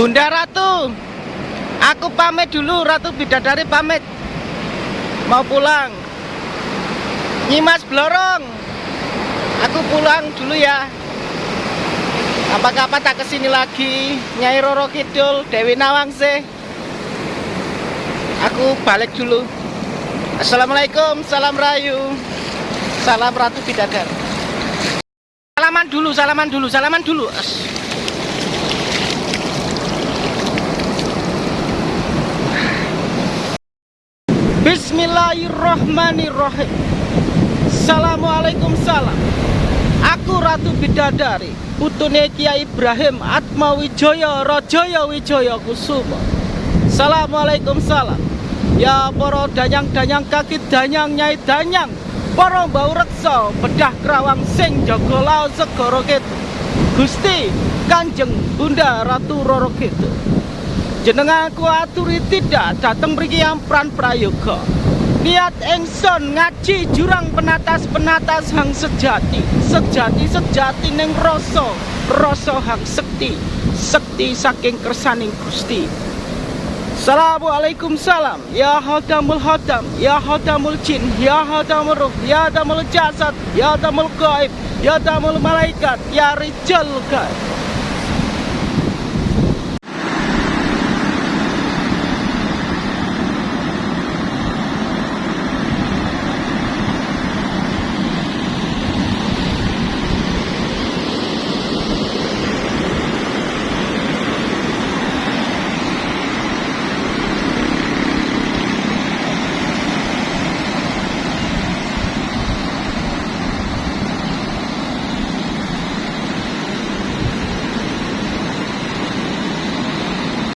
Bunda Ratu Aku pamit dulu Ratu Bidadari pamit. Mau pulang. Nyimas Blorong Aku pulang dulu ya. Apa-apa tak ke sini lagi? Nyai Roro Kidul Dewi Nawangse Aku balik dulu. Assalamualaikum Salam Rayu. Salam Ratu Bidadari. Salaman dulu, salaman dulu, salaman dulu Bismillahirrahmanirrahim. Assalamualaikum salam Aku Ratu Bidadari Putune Kiai Ibrahim Atma Wijaya Rajaya Wijaya Kusuma. Assalamualaikum salam Ya poro danyang-danyang kaki danyang nyai danyang Poro bau reksa Bedah kerawang sing jaga lao segoro Gusti Kanjeng Bunda Ratu Roro gitu jenenganku aturi tidak datang mriki ampran prayoga. Niat engson ngaji jurang penatas penatas hang sejati sejati sejati neng rasa rasa hang sekti sekti saking kersaning Gusti. Assalamualaikum salam Ya hadamul hadam Ya hadamul jin Ya hadamul ruh Ya hadamul jasad Ya hadamul gaib Ya hadamul malaikat Ya rijal gaib